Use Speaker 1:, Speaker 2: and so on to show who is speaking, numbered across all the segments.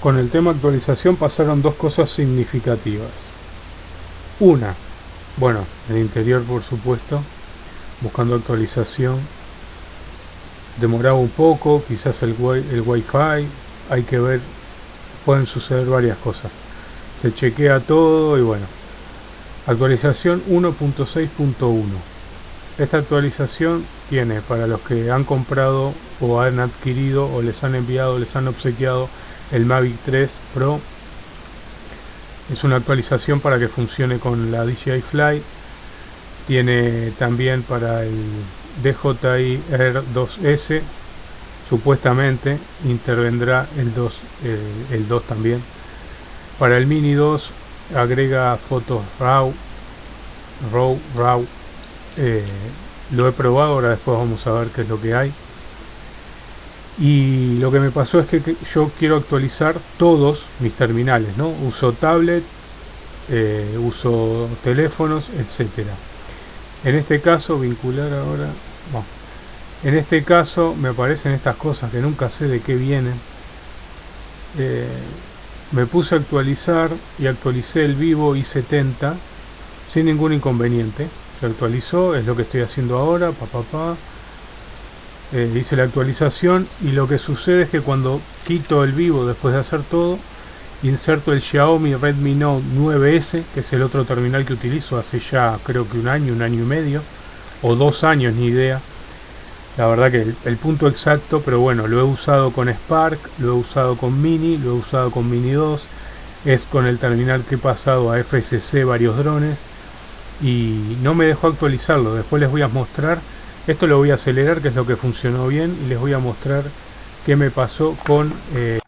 Speaker 1: con el tema actualización pasaron dos cosas significativas. Una, bueno, el interior por supuesto, buscando actualización, demoraba un poco, quizás el, el wifi, hay que ver, pueden suceder varias cosas. Se chequea todo y bueno. Actualización 1.6.1. Esta actualización tiene para los que han comprado o han adquirido o les han enviado, les han obsequiado el Mavic 3 Pro. Es una actualización para que funcione con la DJI Fly. Tiene también para el DJI Air 2S. Supuestamente intervendrá el 2, eh, el 2 también. Para el Mini 2 agrega fotos RAW, RAW, RAW. Eh, lo he probado, ahora después vamos a ver qué es lo que hay y lo que me pasó es que yo quiero actualizar todos mis terminales no uso tablet eh, uso teléfonos etcétera. En este caso vincular ahora en este caso me aparecen estas cosas que nunca sé de qué vienen. Eh, me puse a actualizar y actualicé el vivo i70 sin ningún inconveniente. Se actualizó es lo que estoy haciendo ahora pa, pa, pa eh, hice la actualización y lo que sucede es que cuando quito el vivo después de hacer todo inserto el Xiaomi Redmi Note 9S que es el otro terminal que utilizo hace ya creo que un año, un año y medio o dos años, ni idea. La verdad que el, punto exacto pero bueno, lo he usado con Spark lo he usado con Mini, lo he usado con Mini 2 es con el terminal que he pasado a FSC varios drones y no me dejó actualizarlo, después les voy a mostrar esto lo voy a acelerar, que es lo que funcionó bien, y les voy a mostrar qué me pasó con... Eh,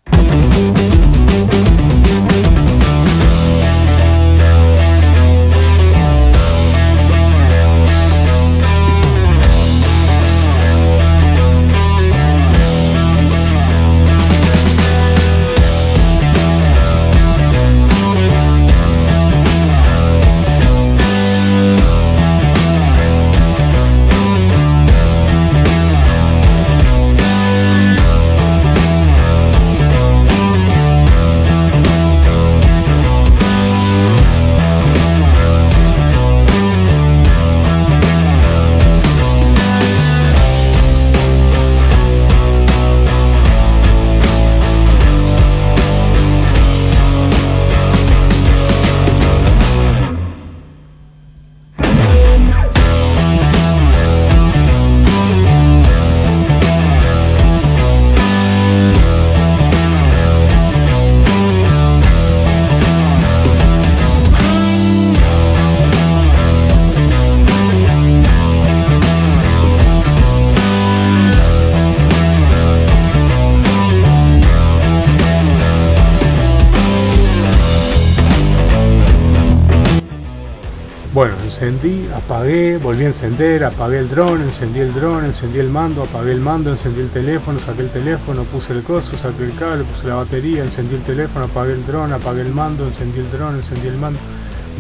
Speaker 1: encendí, apagué, volví a encender, apagué el dron, encendí el dron, encendí el mando, apagué el mando, encendí el teléfono, saqué el teléfono, puse el coso, saqué el cable, puse la batería, encendí el teléfono, apagué el dron, apagué el mando, encendí el dron, encendí el mando.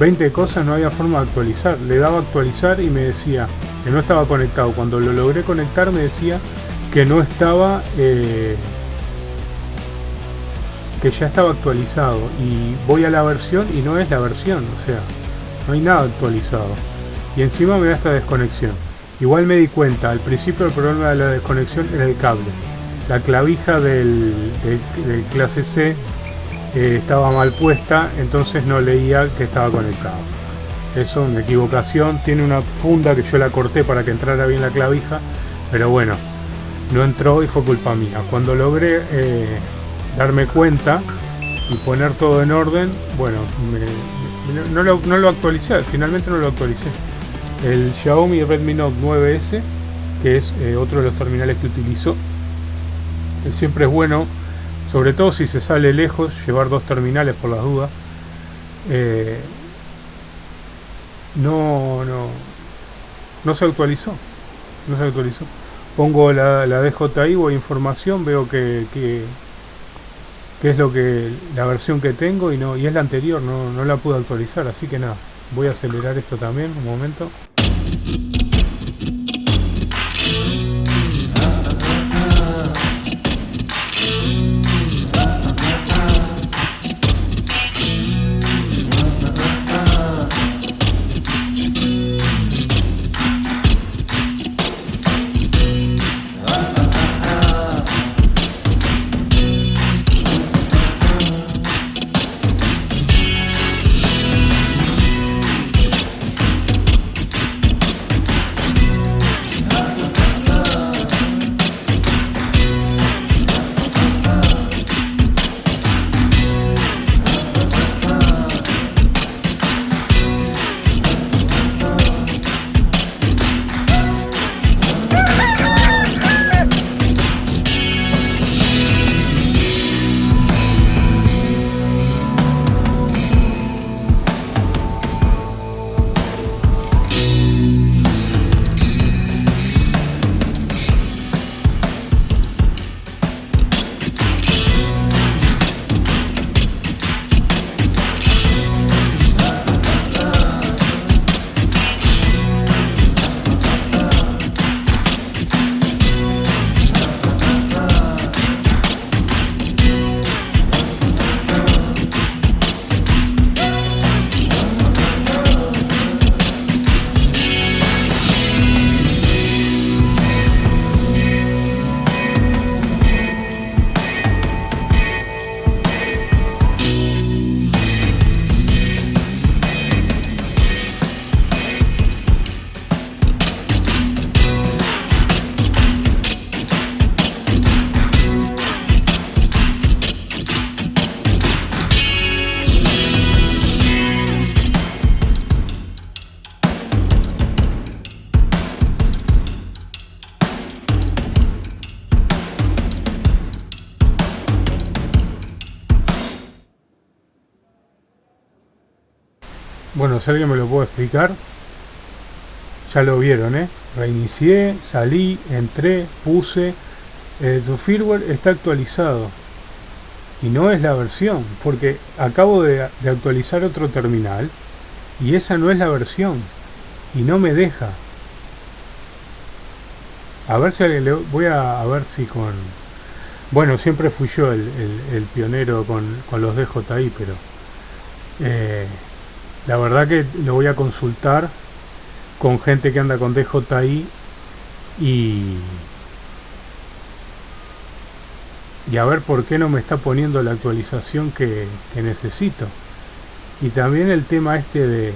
Speaker 1: 20 cosas no había forma de actualizar. Le daba actualizar y me decía que no estaba conectado. Cuando lo logré conectar me decía que no estaba... Eh, que ya estaba actualizado y voy a la versión y no es la versión, o sea, no hay nada actualizado. Y encima me da esta desconexión. Igual me di cuenta, al principio el problema de la desconexión era el cable. La clavija del, clase C eh, estaba mal puesta, entonces no leía que estaba conectado. Eso, una equivocación. Tiene una funda que yo la corté para que entrara bien la clavija, pero bueno, no entró y fue culpa mía. Cuando logré eh, darme cuenta y poner todo en orden, bueno, me, no lo, no lo actualicé, finalmente no lo actualicé. El Xiaomi Redmi Note 9S, que es eh, otro de los terminales que utilizo. Siempre es bueno, sobre todo si se sale lejos, llevar dos terminales por las dudas. Eh, no, no, no se actualizó. No se actualizó. Pongo la, la DJI, voy información, veo que que es lo que la versión que tengo y no y es la anterior, no, no la pude actualizar, así que nada, voy a acelerar esto también un momento. Si alguien me lo puede explicar, ya lo vieron, ¿eh? Reinicié, salí, entré, puse, eh, su firmware está actualizado y no es la versión, porque acabo de, actualizar otro terminal y esa no es la versión y no me deja. A ver si le voy a, a ver si con bueno siempre fui yo el, el, pionero con, con, los DJI pero eh, la verdad que lo voy a consultar con gente que anda con DJI y y a ver por qué no me está poniendo la actualización que, que necesito. Y también el tema este de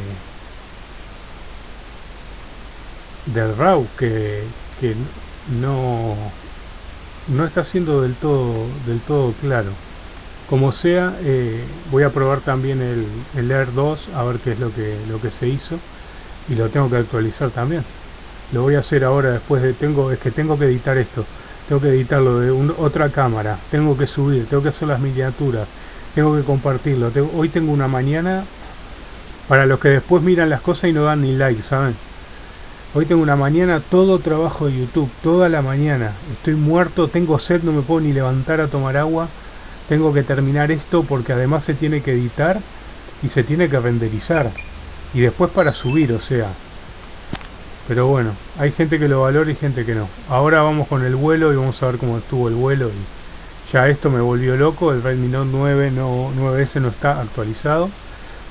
Speaker 1: del RAW que, que no no está siendo del todo del todo claro como sea eh, voy a probar también el, el Air 2 a ver qué es lo que lo que se hizo y lo tengo que actualizar también lo voy a hacer ahora después de tengo es que tengo que editar esto tengo que editarlo de otra cámara tengo que subir tengo que hacer las miniaturas tengo que compartirlo hoy tengo una mañana para los que después miran las cosas y no dan ni like saben Hoy tengo una mañana todo trabajo de YouTube, toda la mañana. Estoy muerto, tengo sed, no me puedo ni levantar a tomar agua. Tengo que terminar esto porque además se tiene que editar y se tiene que renderizar. Y después para subir, o sea. Pero bueno, hay gente que lo valora y gente que no. Ahora vamos con el vuelo y vamos a ver cómo estuvo el vuelo. Y ya esto me volvió loco, el Redmi Note 9 no, 9S no está actualizado.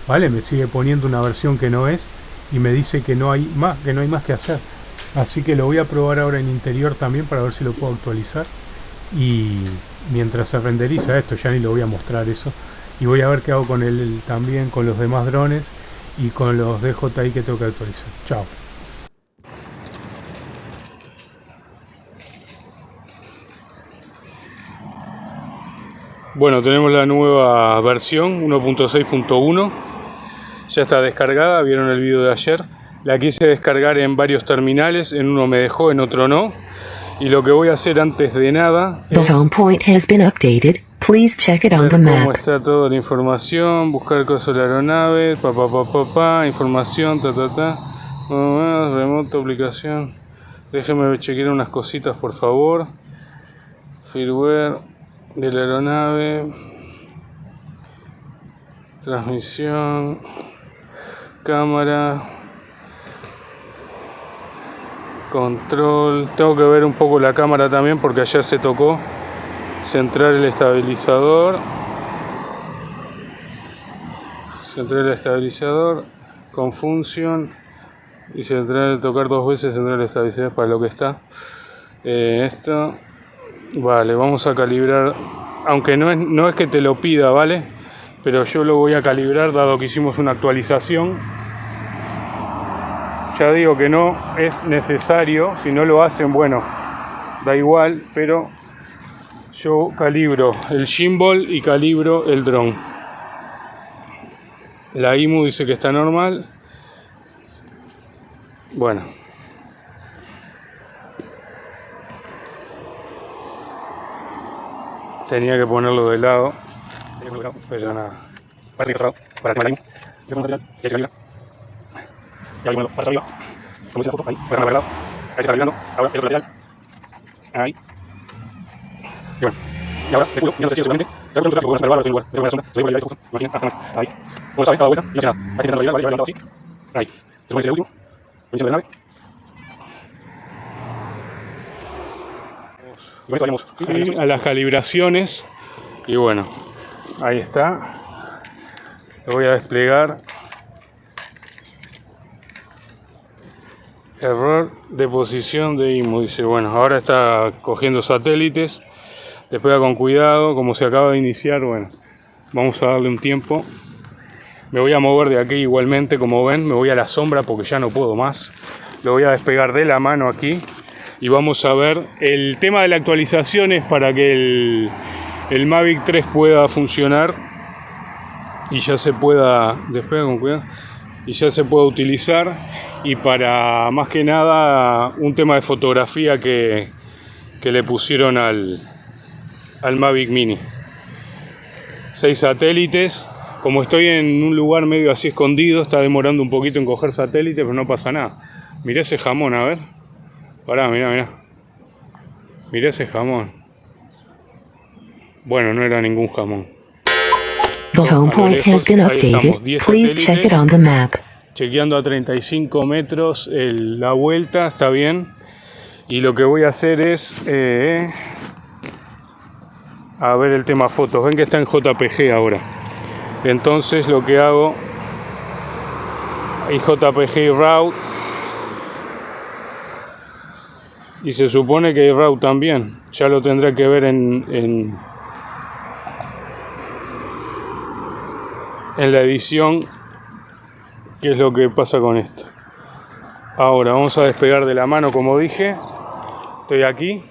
Speaker 1: ¿Vale? Me sigue poniendo una versión que no es y me dice que no hay más, que no hay más que hacer. Así que lo voy a probar ahora en interior también para ver si lo puedo actualizar. Y mientras se renderiza esto, ya ni lo voy a mostrar eso. Y voy a ver qué hago con él también, con los demás drones y con los DJI que tengo que actualizar. Chao. Bueno, tenemos la nueva versión 1.6.1 ya está descargada, vieron el video de ayer. La quise descargar en varios terminales, en uno me dejó, en otro no. Y lo que voy a hacer antes de nada es Please check it on the map. cómo está toda la información, buscar cosas de la aeronave, pa pa pa pa pa, información, ta ta ta. Remoto, aplicación. Déjenme chequear unas cositas por favor. Firmware de la aeronave. Transmisión cámara control. Tengo que ver un poco la cámara también porque ayer se tocó centrar el estabilizador. Centrar el estabilizador con función y centrar tocar dos veces centrar el estabilizador para lo que está. Eh, esto vale vamos a calibrar aunque no es, no es que te lo pida vale pero yo lo voy a calibrar dado que hicimos una actualización ya digo que no es necesario si no lo hacen bueno da igual pero yo calibro el gimbal y calibro el dron. La IMU dice que está normal. Bueno. Tenía que ponerlo de lado. Pero nada. Para Ya se calibra. Ya bueno, para arriba. Como dice la foto, ahí, para arriba, lado. Ahí se está calibrando. Ahora el otro lateral. Ahí. Y bueno. Y ahora, de culo, ya no sé si seguramente. Ya con un tráfico, bueno, se lugar, tengo una sombra, se ve por ahí, imagina, hasta ahí. Como saben, cada vuelta, y no hace nada. Ahí intentando calibrarlo, vale, así. Ahí. Se supone que es el último. Encima de la nave. Y esto vayamos a las calibraciones. Y bueno, ahí está lo voy a desplegar error de posición de IMU dice bueno ahora está cogiendo satélites despega con cuidado como se acaba de iniciar bueno vamos a darle un tiempo. Me voy a mover de aquí igualmente como ven me voy a la sombra porque ya no puedo más. Lo voy a despegar de la mano aquí y vamos a ver. El tema de la actualización es para que el el Mavic 3 pueda funcionar y ya se pueda despega con cuidado y ya se pueda utilizar y para más que nada un tema de fotografía que, que le pusieron al, al Mavic Mini 6 satélites Como estoy en un lugar medio así escondido, está demorando un poquito en coger satélite, pero no pasa nada. Mirá ese jamón, a ver. Pará, mirá, mirá. Mirá ese jamón. Bueno, no era ningún jamón.
Speaker 2: The home point has been updated. Please check it on the map.
Speaker 1: Chequeando a 35 metros la vuelta, está bien. Y lo que voy a hacer es... Eh, a ver el tema fotos. Ven que está en JPG ahora. Entonces lo que hago... Y JPG RAW. Y se supone que RAW también. Ya lo tendré que ver en, en, en la edición qué es lo que pasa con esto. Ahora vamos a despegar de la mano como dije. Estoy aquí.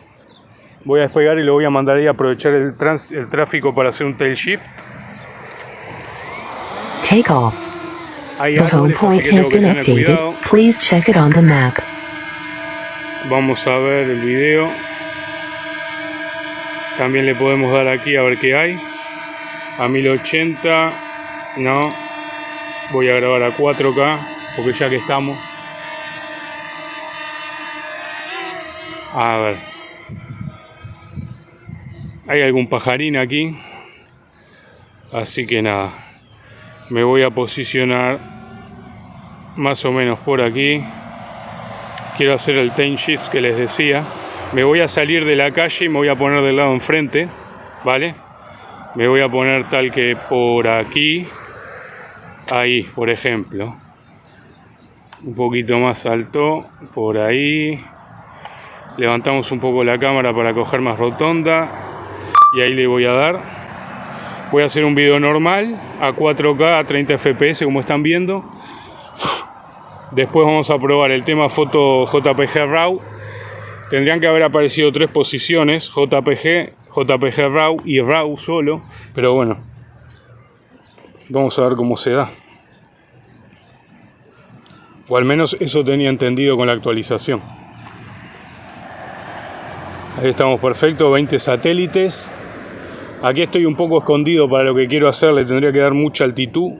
Speaker 1: Voy a despegar y lo voy a mandar ahí a aprovechar el, trans, el tráfico para hacer un tail shift.
Speaker 2: Take off.
Speaker 1: Hay
Speaker 2: The home point has been updated. Please check it on the map.
Speaker 1: Vamos a ver el video. También le podemos dar aquí a ver qué hay. A 1080. No. Voy a grabar a 4K. Porque ya que estamos. A ver. Hay algún pajarín aquí. Así que nada. Me voy a posicionar más o menos por aquí quiero hacer el time shift que les decía me voy a salir de la calle y me voy a poner del lado enfrente vale me voy a poner tal que por aquí ahí por ejemplo. Un poquito más alto por ahí. Levantamos un poco la cámara para coger más rotonda. Y ahí le voy a dar. Voy a hacer un video normal a 4K a 30 fps como están viendo. Después vamos a probar el tema foto JPG RAW. Tendrían que haber aparecido tres posiciones, JPG, JPG RAW y RAW solo. Pero bueno, vamos a ver cómo se da. O al menos eso tenía entendido con la actualización. Ahí estamos perfecto, 20 satélites. Aquí estoy un poco escondido para lo que quiero hacer, le tendría que dar mucha altitud.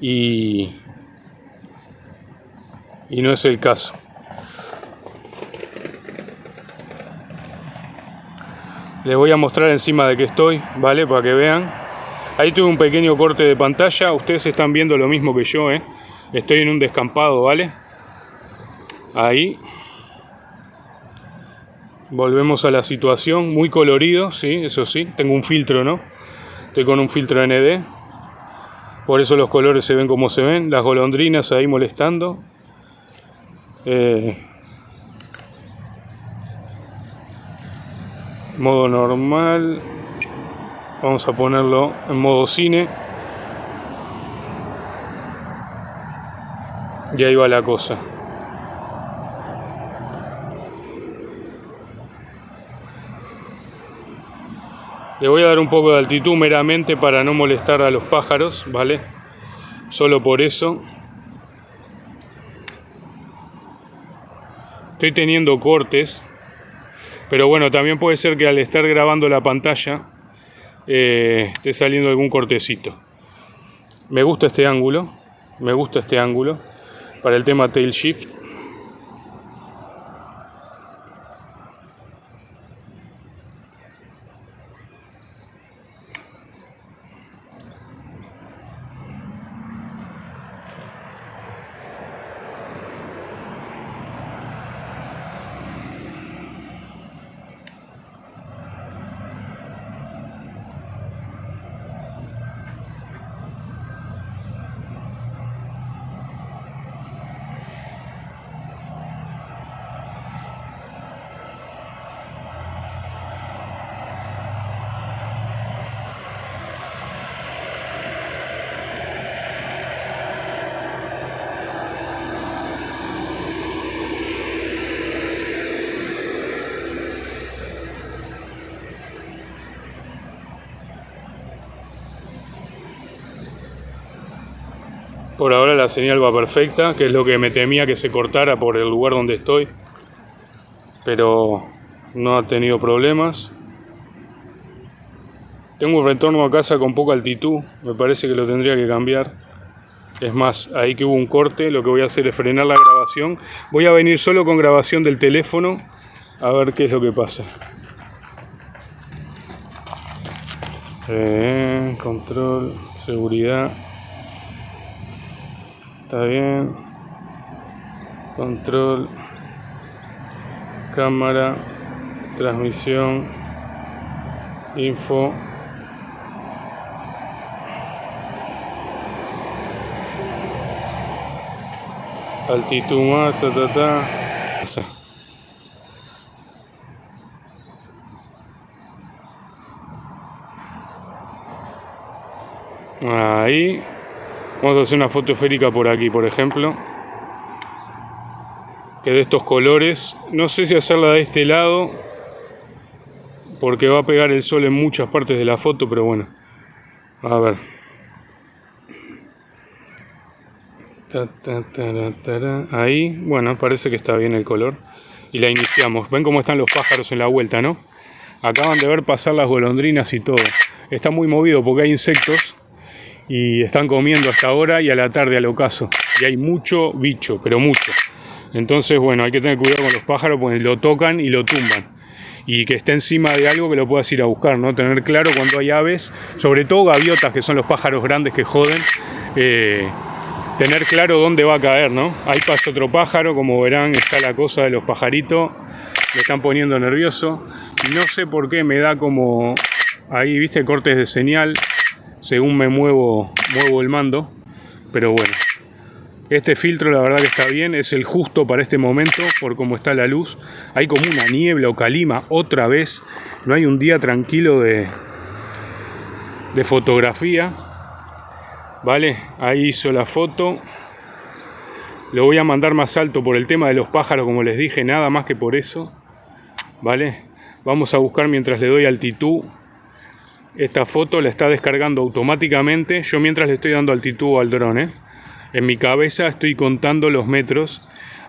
Speaker 1: Y y no es el caso. Les voy a mostrar encima de que estoy, ¿vale? Para que vean. Ahí tuve un pequeño corte de pantalla. Ustedes están viendo lo mismo que yo, ¿eh? Estoy en un descampado, ¿vale? Ahí. Volvemos a la situación. Muy colorido, sí, eso sí. Tengo un filtro, ¿no? Estoy con un filtro ND. Por eso los colores se ven como se ven. Las golondrinas ahí molestando. Eh, modo normal vamos a ponerlo en modo cine. Y ahí va la cosa. Le voy a dar un poco de altitud meramente para no molestar a los pájaros vale solo por eso. Estoy teniendo cortes pero bueno también puede ser que al estar grabando la pantalla eh, esté saliendo algún cortecito. Me gusta este ángulo me gusta este ángulo para el tema tail shift Por ahora la señal va perfecta, que es lo que me temía que se cortara por el lugar donde estoy. Pero no ha tenido problemas. Tengo un retorno a casa con poca altitud, me parece que lo tendría que cambiar. Es más, ahí que hubo un corte, lo que voy a hacer es frenar la grabación. Voy a venir solo con grabación del teléfono a ver qué es lo que pasa. Eh, control, seguridad. Está bien. Control. Cámara. Transmisión. Info. Altitud más, ta ta ta. Ahí. Vamos a hacer una foto esférica por aquí, por ejemplo. Que de estos colores. No sé si hacerla de este lado. Porque va a pegar el sol en muchas partes de la foto, pero bueno. A ver. Ahí, bueno, parece que está bien el color. Y la iniciamos. Ven cómo están los pájaros en la vuelta, ¿no? Acaban de ver pasar las golondrinas y todo. Está muy movido porque hay insectos y están comiendo hasta ahora y a la tarde al ocaso. Y hay mucho bicho, pero mucho. Entonces, bueno, hay que tener cuidado con los pájaros porque lo tocan y lo tumban. Y que esté encima de algo que lo puedas ir a buscar, ¿no? Tener claro cuando hay aves, sobre todo gaviotas, que son los pájaros grandes que joden, eh, tener claro dónde va a caer, ¿no? Ahí pasa otro pájaro, como verán, está la cosa de los pajaritos, me están poniendo nervioso. Y no sé por qué me da como ahí, viste, cortes de señal según me muevo, muevo el mando. Pero bueno, este filtro la verdad que está bien, es el justo para este momento por cómo está la luz. Hay como una niebla o calima otra vez. No hay un día tranquilo de, de fotografía. ¿Vale? Ahí hizo la foto. Lo voy a mandar más alto por el tema de los pájaros, como les dije, nada más que por eso. ¿Vale? Vamos a buscar mientras le doy altitud esta foto la está descargando automáticamente. Yo mientras le estoy dando altitud al drone, ¿eh? en mi cabeza estoy contando los metros.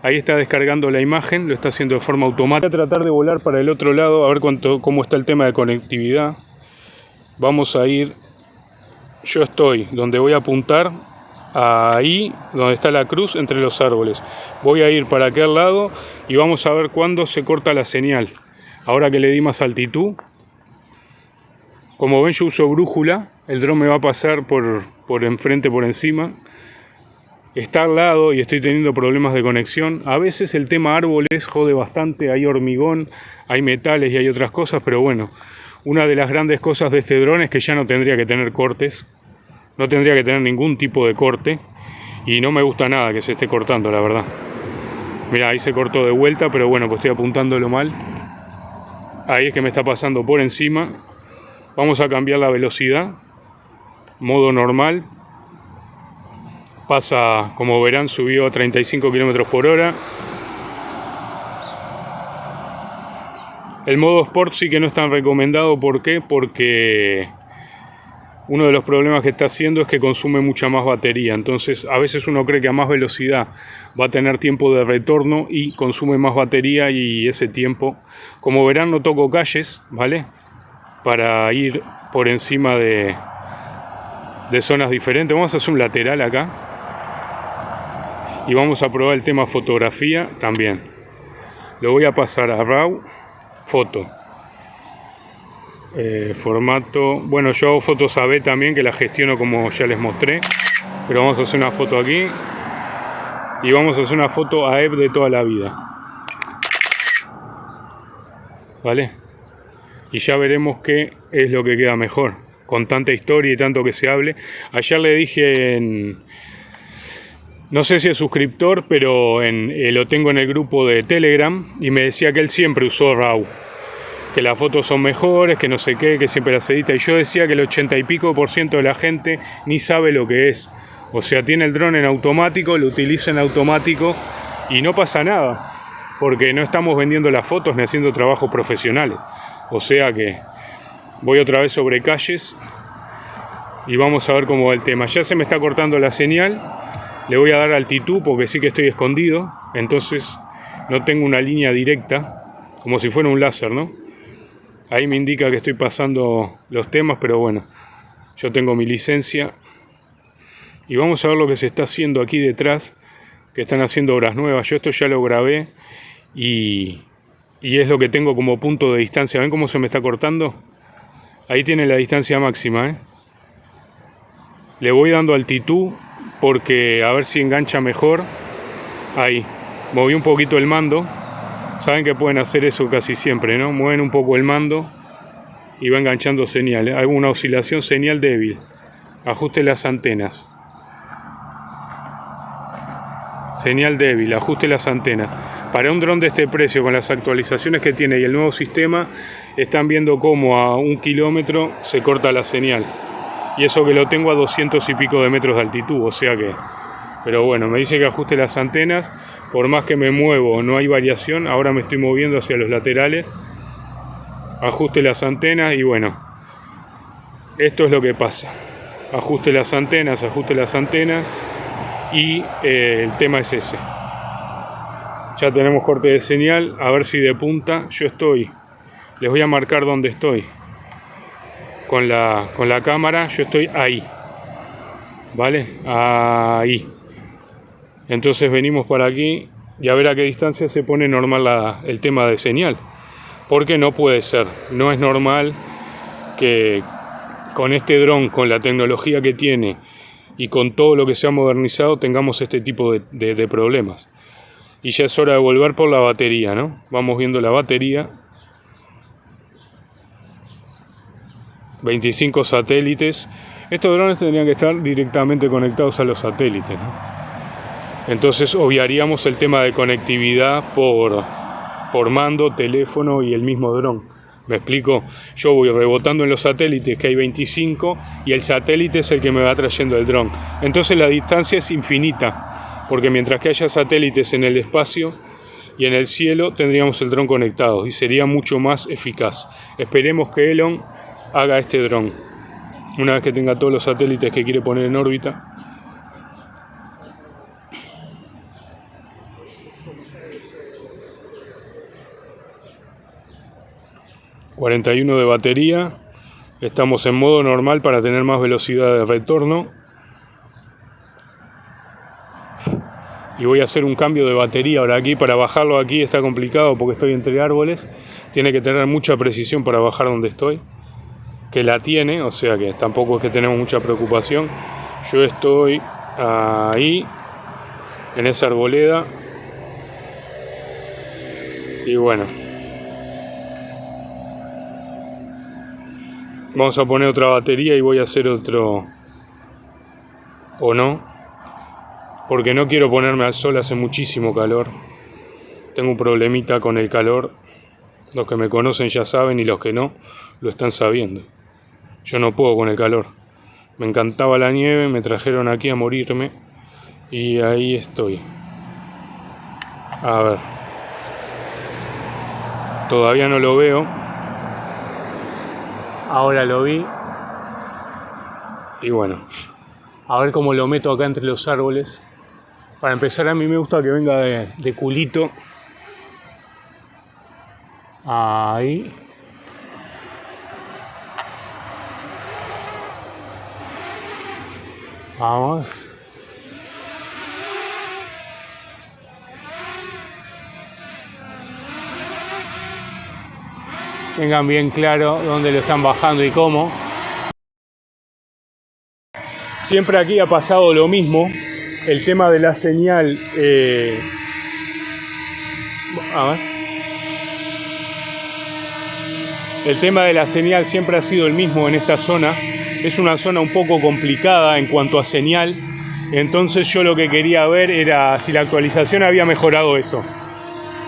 Speaker 1: Ahí está descargando la imagen, lo está haciendo de forma automática. Voy a tratar de volar para el otro lado, a ver cuánto, cómo está el tema de conectividad. Vamos a ir, yo estoy donde voy a apuntar, ahí donde está la cruz entre los árboles. Voy a ir para aquel lado y vamos a ver cuándo se corta la señal. Ahora que le di más altitud, como ven yo uso brújula, el dron me va a pasar por, por enfrente, por encima. Está al lado y estoy teniendo problemas de conexión. A veces el tema árboles jode bastante, hay hormigón, hay metales y hay otras cosas, pero bueno, una de las grandes cosas de este dron es que ya no tendría que tener cortes, no tendría que tener ningún tipo de corte y no me gusta nada que se esté cortando, la verdad. Mira, ahí se cortó de vuelta, pero bueno, pues estoy apuntándolo mal. Ahí es que me está pasando por encima Vamos a cambiar la velocidad, modo normal. Pasa, como verán, subió a 35 km por hora. El modo Sport sí que no es tan recomendado, ¿por qué? Porque uno de los problemas que está haciendo es que consume mucha más batería. Entonces, a veces uno cree que a más velocidad va a tener tiempo de retorno y consume más batería y ese tiempo, como verán, no toco calles, ¿vale? Para ir por encima de, de zonas diferentes. Vamos a hacer un lateral acá. Y vamos a probar el tema fotografía también. Lo voy a pasar a RAW, foto. Eh, formato, bueno yo hago fotos AB también que la gestiono como ya les mostré. Pero vamos a hacer una foto aquí. Y vamos a hacer una foto AEP de toda la vida. ¿Vale? Y ya veremos qué es lo que queda mejor. Con tanta historia y tanto que se hable. Ayer le dije en... No sé si es suscriptor, pero en, eh, lo tengo en el grupo de Telegram y me decía que él siempre usó RAW. Que las fotos son mejores, que no sé qué, que siempre las edita. Y yo decía que el 80 y pico por ciento de la gente ni sabe lo que es. O sea, tiene el dron en automático, lo utiliza en automático y no pasa nada. Porque no estamos vendiendo las fotos ni haciendo trabajos profesionales. O sea que voy otra vez sobre calles y vamos a ver cómo va el tema. Ya se me está cortando la señal, le voy a dar altitud porque sí que estoy escondido, entonces no tengo una línea directa, como si fuera un láser, ¿no? Ahí me indica que estoy pasando los temas, pero bueno, yo tengo mi licencia. Y vamos a ver lo que se está haciendo aquí detrás, que están haciendo obras nuevas. Yo esto ya lo grabé y, y es lo que tengo como punto de distancia. ¿Ven cómo se me está cortando? Ahí tiene la distancia máxima. ¿eh? Le voy dando altitud porque a ver si engancha mejor. Ahí. Moví un poquito el mando Saben que pueden hacer eso casi siempre, ¿no? Mueven un poco el mando y va enganchando señales. Hay una oscilación señal débil. Ajuste las antenas. Señal débil, ajuste las antenas. Para un dron de este precio, con las actualizaciones que tiene y el nuevo sistema, están viendo cómo a un kilómetro se corta la señal. Y eso que lo tengo a 200 y pico de metros de altitud, o sea que... Pero bueno, me dice que ajuste las antenas por más que me muevo no hay variación, ahora me estoy moviendo hacia los laterales, ajuste las antenas y bueno, esto es lo que pasa. Ajuste las antenas, ajuste las antenas y eh, el tema es ese. Ya tenemos corte de señal, a ver si de punta yo estoy. Les voy a marcar dónde estoy. Con la, con la cámara yo estoy ahí. ¿Vale? Ahí. Entonces venimos por aquí y a ver a qué distancia se pone normal el tema de señal. Porque no puede ser, no es normal que con este dron, con la tecnología que tiene y con todo lo que se ha modernizado, tengamos este tipo de problemas. Y ya es hora de volver por la batería, ¿no? Vamos viendo la batería. 25 satélites. Estos drones tendrían que estar directamente conectados a los satélites, ¿no? Entonces obviaríamos el tema de conectividad por, por mando, teléfono y el mismo dron. ¿Me explico? Yo voy rebotando en los satélites, que hay 25, y el satélite es el que me va trayendo el dron. Entonces la distancia es infinita, porque mientras que haya satélites en el espacio y en el cielo, tendríamos el dron conectado y sería mucho más eficaz. Esperemos que Elon haga este dron. Una vez que tenga todos los satélites que quiere poner en órbita, 41 de batería. Estamos en modo normal para tener más velocidad de retorno. Y voy a hacer un cambio de batería ahora aquí. Para bajarlo aquí está complicado porque estoy entre árboles. Tiene que tener mucha precisión para bajar donde estoy. Que la tiene, o sea que tampoco es que tenemos mucha preocupación. Yo estoy ahí, en esa arboleda. Y bueno, Vamos a poner otra batería y voy a hacer otro... ¿O no? Porque no quiero ponerme al sol, hace muchísimo calor. Tengo un problemita con el calor. Los que me conocen ya saben y los que no, lo están sabiendo. Yo no puedo con el calor. Me encantaba la nieve, me trajeron aquí a morirme. Y ahí estoy. A ver. Todavía no lo veo Ahora lo vi. Y bueno, a ver cómo lo meto acá entre los árboles. Para empezar, a mí me gusta que venga de, culito. Ahí. Vamos. tengan bien claro dónde lo están bajando y cómo. Siempre aquí ha pasado lo mismo, el tema de la señal... Eh, el tema de la señal siempre ha sido el mismo en esta zona. Es una zona un poco complicada en cuanto a señal. Entonces yo lo que quería ver era si la actualización había mejorado eso.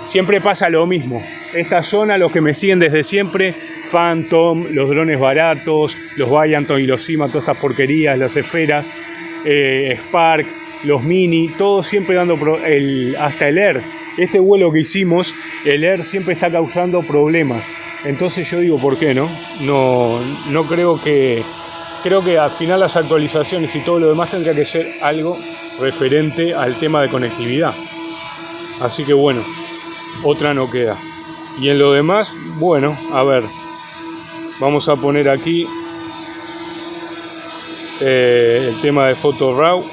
Speaker 1: Siempre pasa lo mismo esta zona, los que me siguen desde siempre, Phantom, los drones baratos, los Valianton y los Cima, todas estas porquerías, las esferas, eh, Spark, los Mini, todo siempre dando, el, hasta el Air. Este vuelo que hicimos, el Air siempre está causando problemas. Entonces yo digo, ¿por qué no? No, no creo que... Creo que al final las actualizaciones y todo lo demás tendría que ser algo referente al tema de conectividad. Así que bueno, otra no queda. Y en lo demás, bueno, a ver, vamos a poner aquí eh, el tema de Photo RAW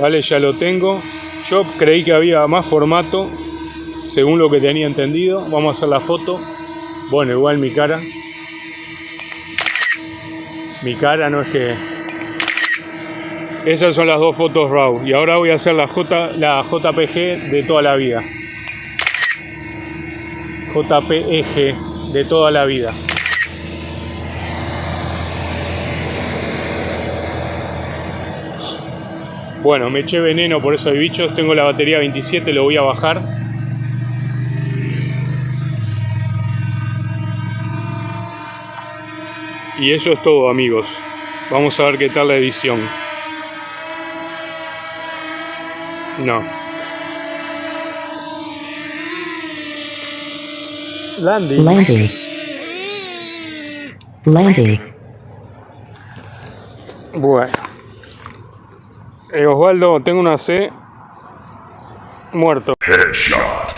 Speaker 1: vale ya lo tengo. Yo creí que había más formato según lo que tenía entendido. Vamos a hacer la foto. Bueno igual mi cara. Mi cara no es que esas son las dos fotos RAW. Y ahora voy a hacer la, J, la JPG de toda la vida. JPEG de toda la vida Bueno, me eché veneno por eso de bichos. Tengo la batería 27, lo voy a bajar. Y eso es todo, amigos. Vamos a ver qué tal la edición. No. Landing.
Speaker 2: Landing. Landing.
Speaker 1: Bueno. Eh, Osvaldo, tengo una C. Muerto.
Speaker 3: Headshot.